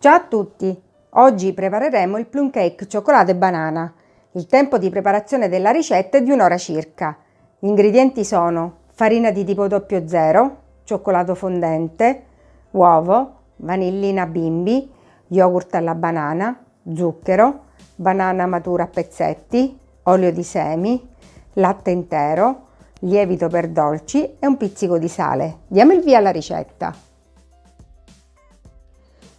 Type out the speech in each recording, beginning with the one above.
Ciao a tutti! Oggi prepareremo il plum cake cioccolato e banana. Il tempo di preparazione della ricetta è di un'ora circa. Gli ingredienti sono farina di tipo 00, cioccolato fondente, uovo, vanillina bimbi, yogurt alla banana, zucchero, banana matura a pezzetti, olio di semi, latte intero, lievito per dolci e un pizzico di sale. Diamo il via alla ricetta.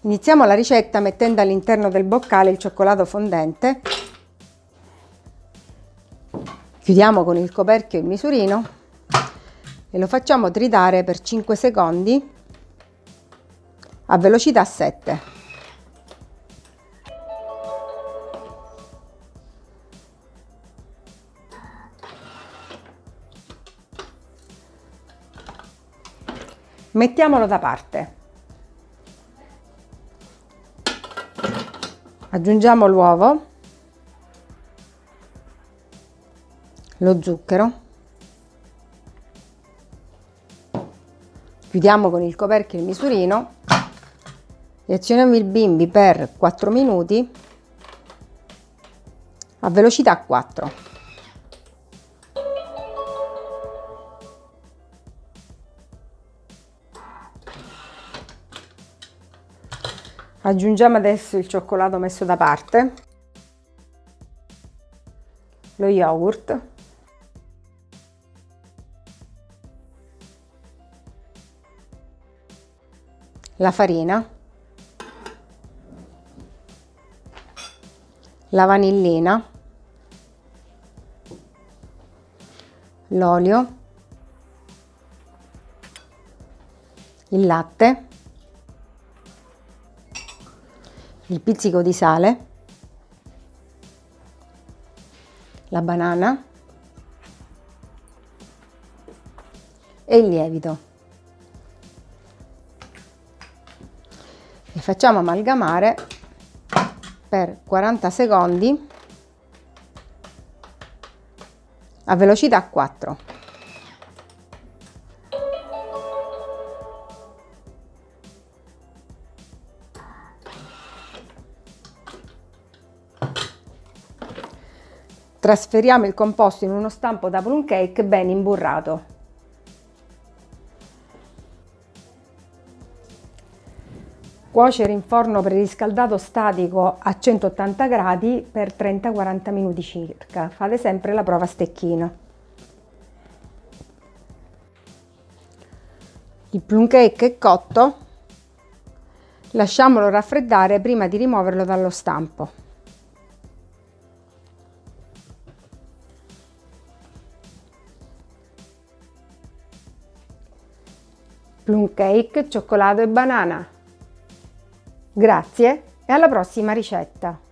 Iniziamo la ricetta mettendo all'interno del boccale il cioccolato fondente. Chiudiamo con il coperchio il misurino e lo facciamo tritare per 5 secondi a velocità 7. Mettiamolo da parte. Aggiungiamo l'uovo lo zucchero chiudiamo con il coperchio il misurino e azioniamo il bimbi per 4 minuti a velocità 4 Aggiungiamo adesso il cioccolato messo da parte, lo yogurt, la farina, la vanillina, l'olio, il latte il pizzico di sale, la banana e il lievito. E facciamo amalgamare per 40 secondi a velocità 4. Trasferiamo il composto in uno stampo da plum cake ben imburrato. Cuocere in forno preriscaldato statico a 180 gradi per 30-40 minuti circa. Fate sempre la prova a stecchino. Il plum cake è cotto, lasciamolo raffreddare prima di rimuoverlo dallo stampo. Plum cake, cioccolato e banana. Grazie e alla prossima ricetta!